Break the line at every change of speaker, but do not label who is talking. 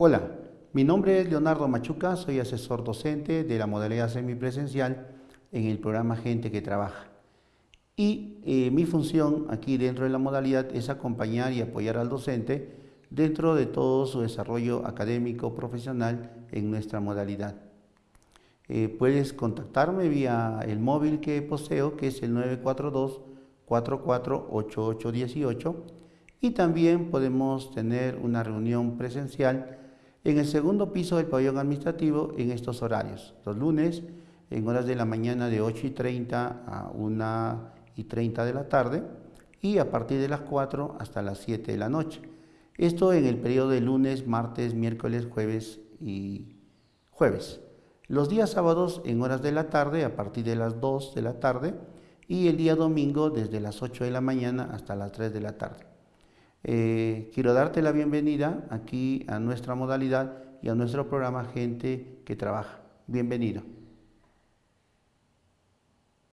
Hola, mi nombre es Leonardo Machuca, soy asesor docente de la modalidad semipresencial en el programa Gente que Trabaja. Y eh, mi función aquí dentro de la modalidad es acompañar y apoyar al docente dentro de todo su desarrollo académico profesional en nuestra modalidad. Eh, puedes contactarme vía el móvil que poseo, que es el 942 448818 y también podemos tener una reunión presencial en el segundo piso del pabellón administrativo en estos horarios. Los lunes en horas de la mañana de 8 y 30 a 1 y 30 de la tarde y a partir de las 4 hasta las 7 de la noche. Esto en el periodo de lunes, martes, miércoles, jueves y jueves. Los días sábados en horas de la tarde a partir de las 2 de la tarde y el día domingo desde las 8 de la mañana hasta las 3 de la tarde. Eh, quiero darte la bienvenida aquí a nuestra modalidad y a nuestro programa Gente que Trabaja. Bienvenido.